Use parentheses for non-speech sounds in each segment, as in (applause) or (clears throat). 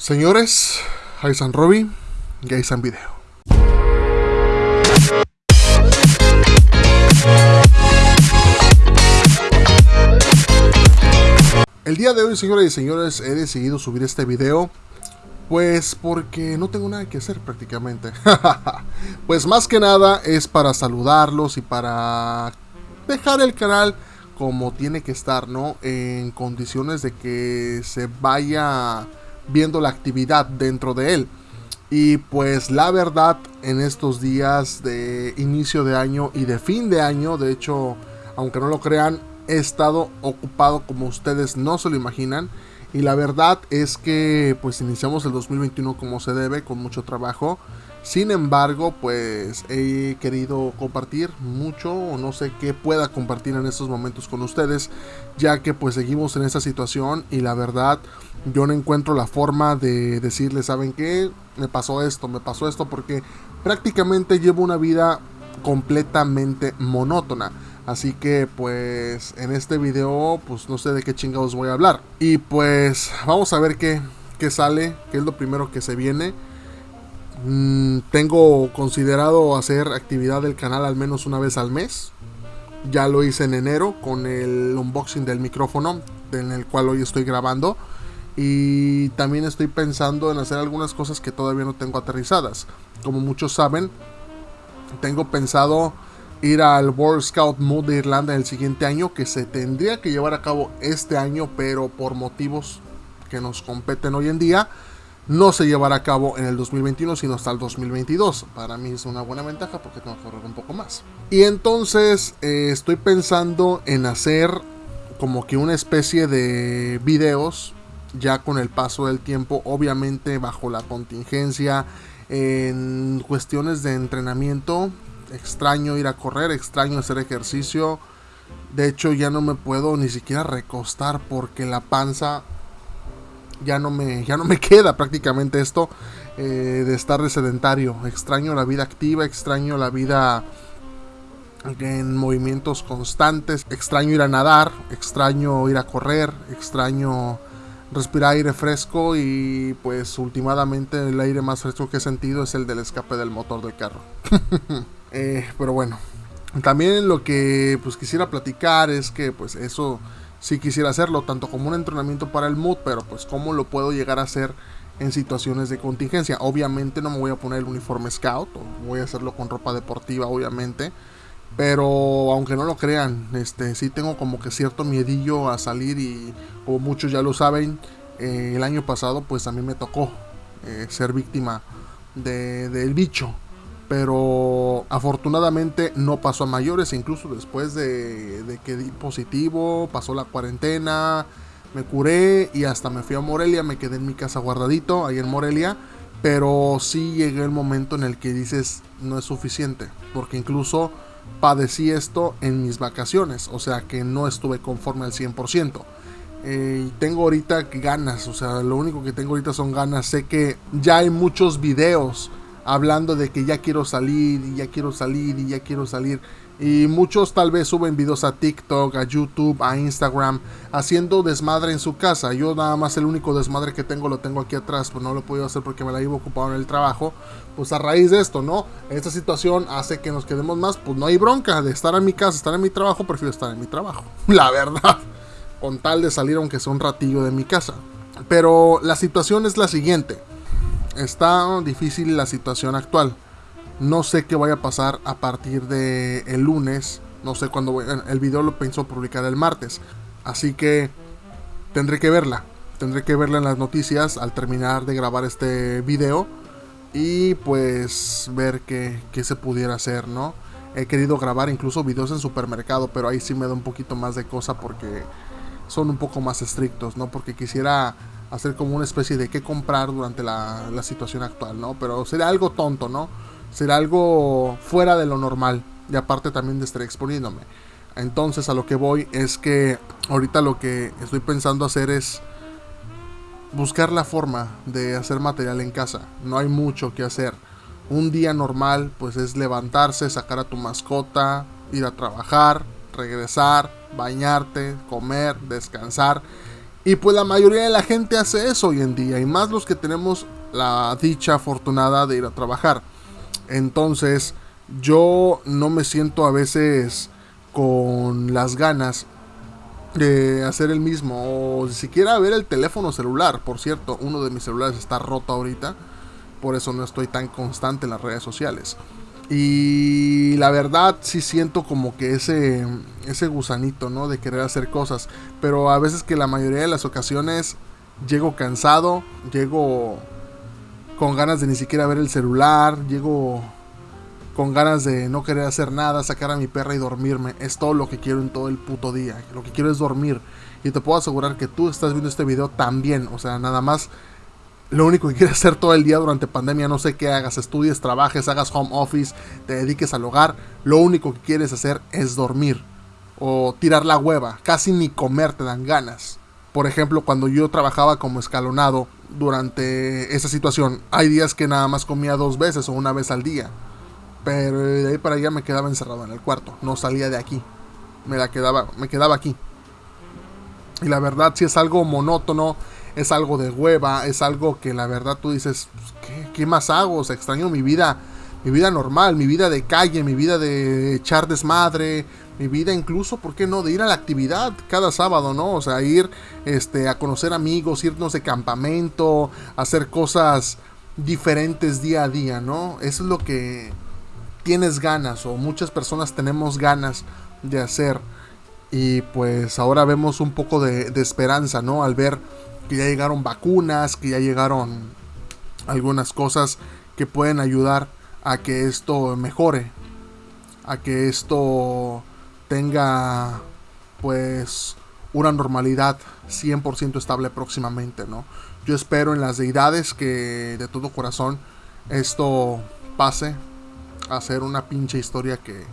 Señores, San Robbie, San Video. El día de hoy, señoras y señores, he decidido subir este video pues porque no tengo nada que hacer prácticamente. (laughs) pues más que nada es para saludarlos y para dejar el canal como tiene que estar, ¿no? En condiciones de que se vaya viendo la actividad dentro de él. Y pues la verdad, en estos días de inicio de año y de fin de año, de hecho, aunque no lo crean, he estado ocupado como ustedes no se lo imaginan. Y la verdad es que pues iniciamos el 2021 como se debe, con mucho trabajo. Sin embargo, pues he querido compartir mucho o no sé qué pueda compartir en estos momentos con ustedes, ya que pues seguimos en esta situación y la verdad yo no encuentro la forma de decirles, ¿saben qué? Me pasó esto, me pasó esto porque prácticamente llevo una vida completamente monótona. Así que pues en este video pues no sé de qué chingados voy a hablar. Y pues vamos a ver qué, qué sale, qué es lo primero que se viene. Mm, tengo considerado hacer actividad del canal al menos una vez al mes. Ya lo hice en enero con el unboxing del micrófono en el cual hoy estoy grabando. Y también estoy pensando en hacer algunas cosas que todavía no tengo aterrizadas. Como muchos saben, tengo pensado ir al World Scout Mood de Irlanda el siguiente año, que se tendría que llevar a cabo este año, pero por motivos que nos competen hoy en día, no se llevará a cabo en el 2021, sino hasta el 2022. Para mí es una buena ventaja porque tengo que correr un poco más. Y entonces eh, estoy pensando en hacer como que una especie de videos ya con el paso del tiempo, obviamente bajo la contingencia, en cuestiones de entrenamiento. Extraño ir a correr, extraño hacer ejercicio. De hecho ya no me puedo ni siquiera recostar porque la panza ya no me, ya no me (laughs) queda prácticamente esto eh, de estar de sedentario. Extraño la vida activa, extraño la vida en movimientos constantes, extraño ir a nadar, extraño ir a correr, extraño respirar aire fresco y pues últimamente el aire más fresco que he sentido es el del escape del motor del carro. (laughs) Eh, pero bueno, también lo que pues quisiera platicar es que pues eso si quisiera hacerlo, tanto como un entrenamiento para el mood, pero pues cómo lo puedo llegar a hacer en situaciones de contingencia. Obviamente no me voy a poner el uniforme scout, voy a hacerlo con ropa deportiva, obviamente. Pero aunque no lo crean, este sí tengo como que cierto miedillo a salir y como muchos ya lo saben, eh, el año pasado pues a mí me tocó eh, ser víctima del bicho pero afortunadamente no pasó a mayores, incluso después de, que di positivo, pasó la cuarentena, me curé y hasta me fui a Morelia, me quedé en mi casa guardadito, ahí en Morelia, pero sí llegué el momento en el que dices no es suficiente, porque incluso padecí esto en mis vacaciones, o sea que no estuve conforme al 100%. Eh, tengo ahorita ganas, o sea, lo único que tengo ahorita son ganas. Sé que ya hay muchos videos hablando de que ya quiero salir y ya quiero salir y ya quiero salir. Y muchos tal vez suben videos a TikTok, a YouTube, a Instagram, haciendo desmadre en su casa. Yo nada más el único desmadre que tengo lo tengo aquí atrás, pues no lo he podido hacer porque me la iba ocupado en el trabajo. Pues a raíz de esto, ¿no? Esta situación hace que nos quedemos más, pues no hay bronca de estar en mi casa, estar en mi trabajo, prefiero estar en mi trabajo. (laughs) La verdad. Con tal de salir aunque sea un ratillo de mi casa. Pero la situación es la siguiente está difícil la situación actual. No sé qué vaya a pasar a partir de el lunes. No sé cuándo voy, el video lo pienso publicar el martes. Así que tendré que verla. Tendré que verla en las noticias al terminar de grabar este video. Y pues ver qué, qué se pudiera hacer, ¿no? He querido grabar incluso videos en supermercado, pero ahí sí me da un poquito más de cosa porque son un poco más estrictos, ¿no? Porque quisiera hacer como una especie de qué comprar durante la, situación actual, ¿no? Pero sería algo tonto, ¿no? Sería algo fuera de lo normal. Y aparte también de estar exponiéndome. Entonces a lo que voy es que ahorita lo que estoy pensando hacer es buscar la forma de hacer material en casa. No hay mucho que hacer. Un día normal pues es levantarse, sacar a tu mascota, ir a trabajar, regresar, bañarte, comer, descansar Y pues la mayoría de la gente hace eso hoy en día, y más los que tenemos la dicha afortunada de ir a trabajar. Entonces, yo no me siento a veces con las ganas de hacer el mismo o siquiera ver el teléfono celular. Por cierto, uno de mis celulares está roto ahorita, por eso no estoy tan constante en las redes sociales. Y la verdad sí siento como que ese, ese gusanito, ¿no? De querer hacer cosas. Pero a veces que la mayoría de las ocasiones llego cansado, llego con ganas de ni siquiera ver el celular, llego con ganas de no querer hacer nada, sacar a mi perra y dormirme. Es todo lo que quiero en todo el puto día. Lo que quiero es dormir. Y te puedo asegurar que tú estás viendo este video también. O sea, nada más lo único que quieres hacer todo el día durante pandemia, no sé qué hagas, estudies, trabajes, hagas home office, te dediques al hogar, lo único que quieres hacer es dormir o tirar la hueva, casi ni comer te dan ganas. Por ejemplo, cuando yo trabajaba como escalonado durante esa situación, hay días que nada más comía dos veces o una vez al día. Pero de ahí para allá me quedaba encerrado en el cuarto, no salía de aquí. Me la quedaba, me quedaba aquí. Y la verdad si es algo monótono, es algo de hueva, es algo que la verdad tú dices, pues, ¿qué, más hago? O sea, extraño mi vida, mi vida normal, mi vida de calle, mi vida de echar desmadre, mi vida incluso, ¿por qué no? De ir a la actividad cada sábado, ¿no? O sea, ir este, a conocer amigos, irnos de campamento, hacer cosas diferentes día a día, ¿no? Eso es lo que tienes ganas o muchas personas tenemos ganas de hacer. Y pues ahora vemos un poco de, de esperanza, ¿no? Al ver que ya llegaron vacunas, que ya llegaron algunas cosas que pueden ayudar a que esto mejore, a que esto tenga pues una normalidad 100% estable próximamente, ¿no? Yo espero en las deidades que de todo corazón esto pase a ser una pinche historia que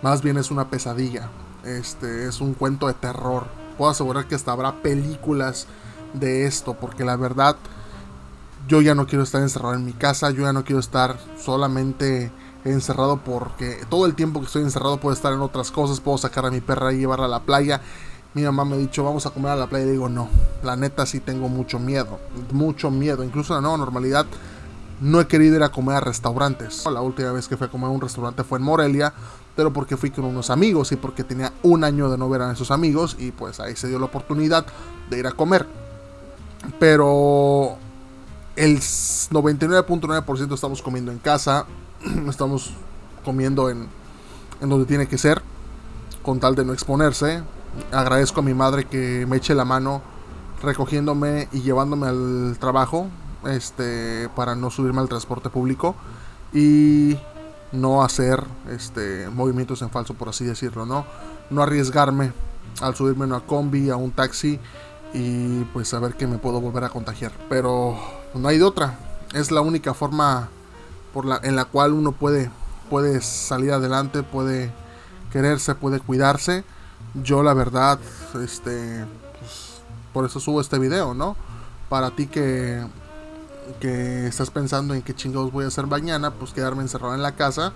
más bien es una pesadilla. Este es un cuento de terror. Puedo asegurar que hasta habrá películas de esto, porque la verdad yo ya no quiero estar encerrado en mi casa, yo ya no quiero estar solamente encerrado porque todo el tiempo que estoy encerrado puedo estar en otras cosas, puedo sacar a mi perra y llevarla a la playa. Mi mamá me ha dicho, vamos a comer a la playa. Y digo, no, la neta sí tengo mucho miedo, mucho miedo. Incluso la nueva normalidad no he querido ir a comer a restaurantes. La última vez que fui a comer a un restaurante fue en Morelia, pero porque fui con unos amigos y porque tenía un año de no ver a esos amigos y pues ahí se dio la oportunidad de ir a comer. Pero el 99.9% estamos comiendo en casa, (clears throat) estamos comiendo en, en donde tiene que ser, con tal de no exponerse. Agradezco a mi madre que me eche la mano recogiéndome y llevándome al trabajo, este, para no subirme al transporte público y no hacer este, movimientos en falso, por así decirlo, ¿no? No arriesgarme al subirme a una combi, a un taxi y pues saber que me puedo volver a contagiar. Pero no hay de otra. Es la única forma por la, en la cual uno puede, puede salir adelante, puede quererse, puede cuidarse. Yo la verdad, este, pues, por eso subo este video, ¿no? Para ti que, que estás pensando en qué chingados voy a hacer mañana, pues quedarme encerrado en la casa,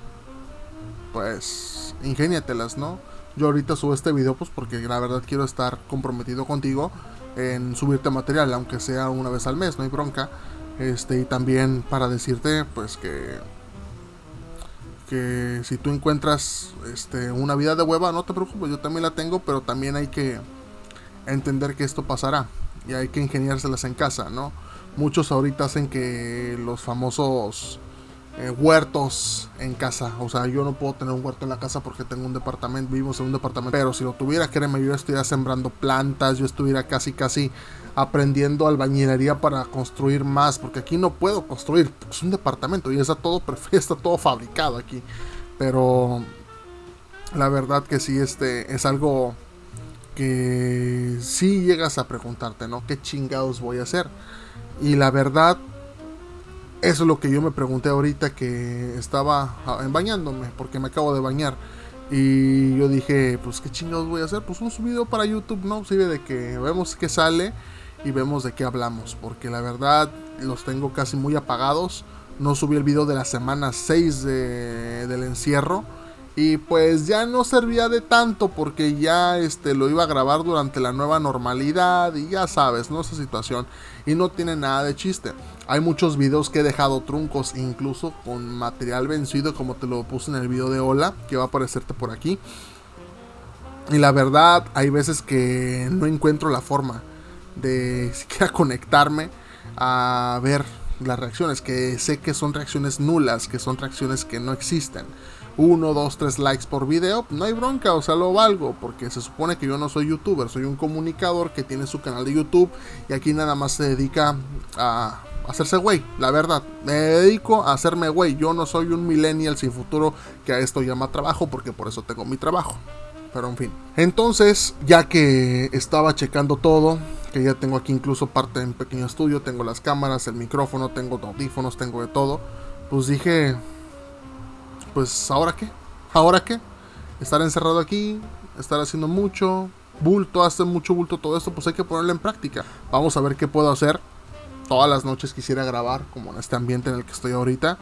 pues ingéniatelas, ¿no? Yo ahorita subo este video pues porque la verdad quiero estar comprometido contigo en subirte material, aunque sea una vez al mes, no hay bronca. Este, y también para decirte, pues que que si tú encuentras este, una vida de hueva, no te preocupes, yo también la tengo, pero también hay que entender que esto pasará y hay que ingeniárselas en casa, ¿no? Muchos ahorita hacen que los famosos eh, huertos en casa. O sea, yo no puedo tener un huerto en la casa porque tengo un departamento, vivimos en un departamento. Pero si lo tuviera, créeme, yo estuviera sembrando plantas, yo estuviera casi, casi aprendiendo albañilería para construir más. Porque aquí no puedo construir, es un departamento y está todo, (laughs) está todo fabricado aquí. Pero la verdad que sí, este es algo que si llegas a preguntarte, ¿no? ¿Qué chingados voy a hacer? Y la verdad eso es lo que yo me pregunté ahorita que estaba bañándome, porque me acabo de bañar. Y yo dije, pues qué chingados voy a hacer. Pues un subido para YouTube, ¿no? Sirve de que vemos qué sale y vemos de qué hablamos. Porque la verdad los tengo casi muy apagados. No subí el video de la semana 6 del encierro. Y pues ya no servía de tanto porque ya este lo iba a grabar durante la nueva normalidad y ya sabes, ¿no? Esa situación y no tiene nada de chiste. Hay muchos videos que he dejado truncos incluso con material vencido como te lo puse en el video de hola que va a aparecerte por aquí. Y la verdad, hay veces que no encuentro la forma de (laughs) siquiera conectarme a ver las reacciones, que sé que son reacciones nulas, que son reacciones que no existen. Uno, dos, tres likes por video, no hay bronca, o sea, lo valgo, porque se supone que yo no soy youtuber, soy un comunicador que tiene su canal de YouTube y aquí nada más se dedica a hacerse güey, la verdad. Me dedico a hacerme güey, yo no soy un millennial sin futuro que a esto llama trabajo, porque por eso tengo mi trabajo. Pero en fin. Entonces, ya que estaba checando todo, que ya tengo aquí incluso parte en pequeño estudio, tengo las cámaras, el micrófono, tengo audífonos, tengo de todo, pues dije, pues ahora qué, ahora qué, estar encerrado aquí, estar haciendo mucho bulto, hacer mucho bulto todo esto, pues hay que ponerlo en práctica. Vamos a ver qué puedo hacer. Todas las noches quisiera grabar como en este ambiente en el que estoy ahorita,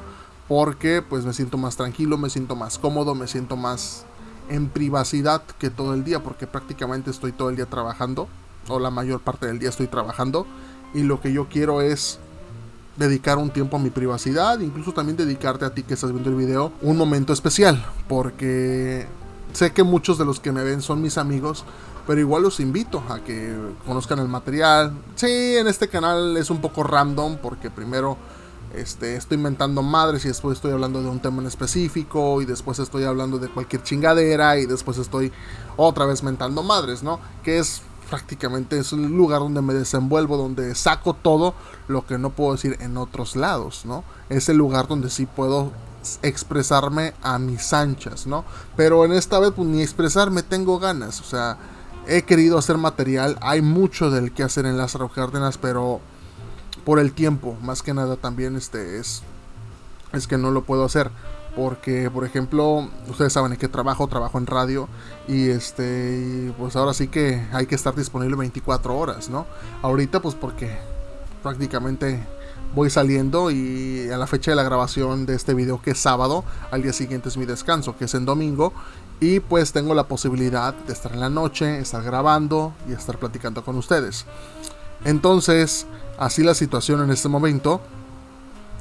porque pues me siento más tranquilo, me siento más cómodo, me siento más en privacidad que todo el día, porque prácticamente estoy todo el día trabajando o la mayor parte del día estoy trabajando y lo que yo quiero es dedicar un tiempo a mi privacidad, incluso también dedicarte a ti que estás viendo el video un momento especial, porque sé que muchos de los que me ven son mis amigos, pero igual los invito a que conozcan el material. Sí, en este canal es un poco random porque primero este, estoy inventando madres y después estoy hablando de un tema en específico y después estoy hablando de cualquier chingadera y después estoy otra vez mentando madres, ¿no? Que es prácticamente es el lugar donde me desenvuelvo, donde saco todo lo que no puedo decir en otros lados, ¿no? Es el lugar donde sí puedo expresarme a mis anchas, ¿no? Pero en esta vez pues ni expresarme tengo ganas, o sea, he querido hacer material, hay mucho del que hacer en las Cárdenas, pero por el tiempo, más que nada también este es es que no lo puedo hacer porque por ejemplo ustedes saben en qué trabajo trabajo en radio y este pues ahora sí que hay que estar disponible 24 horas no ahorita pues porque prácticamente voy saliendo y a la fecha de la grabación de este video que es sábado al día siguiente es mi descanso que es en domingo y pues tengo la posibilidad de estar en la noche estar grabando y estar platicando con ustedes. Entonces así la situación en este momento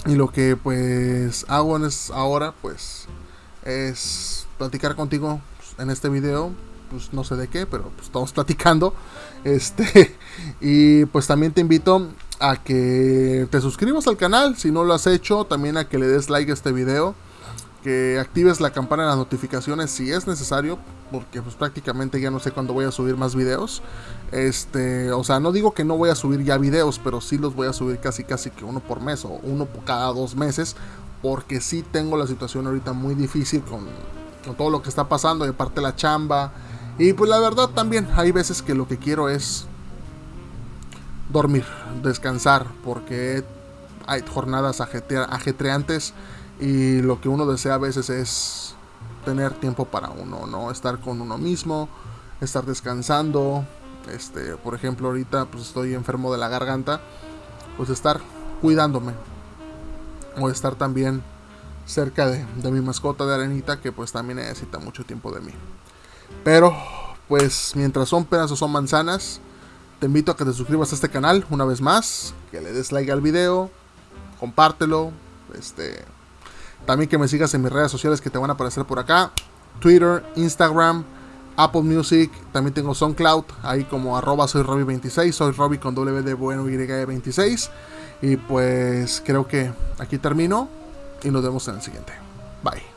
y lo que pues hago es ahora pues es platicar contigo en este video. Pues no sé de qué, pero pues, estamos (laughs) platicando. Este, (laughs) y pues también te invito a que te suscribas al canal si no lo has hecho. También a que le des like a este video que actives la campana de las notificaciones si es necesario, porque pues prácticamente ya no sé cuándo voy a subir más videos. Este, o sea, no digo que no voy a subir ya videos, pero sí los voy a subir casi casi que uno por mes o uno cada dos meses, porque sí tengo la situación ahorita muy difícil con, con todo lo que está pasando, de parte la chamba. Y pues la verdad también hay veces que lo que quiero es dormir, descansar, porque hay jornadas ajetreantes y lo que uno desea a veces es tener tiempo para uno, ¿no? Estar con uno mismo, estar descansando. Este, por ejemplo, ahorita pues estoy enfermo de la garganta, pues estar cuidándome. O estar también cerca de, de mi mascota de arenita que pues también necesita mucho tiempo de mí. Pero pues mientras son peras o son manzanas, te invito a que te suscribas a este canal una vez más, que le des like al video, compártelo, este, también que me sigas en mis redes sociales que te van a aparecer por acá. Twitter, Instagram, Apple Music. También tengo SoundCloud. Ahí como arroba soy Robbie26. Soy Robbie con W de bueno y 26. Y pues creo que aquí termino. Y nos vemos en el siguiente. Bye.